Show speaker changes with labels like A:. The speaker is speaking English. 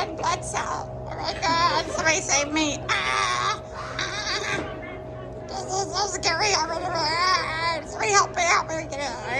A: red blood cell. Oh my god, somebody save me. Ah, ah. This is so scary. I'm gonna, somebody help me, help me get out.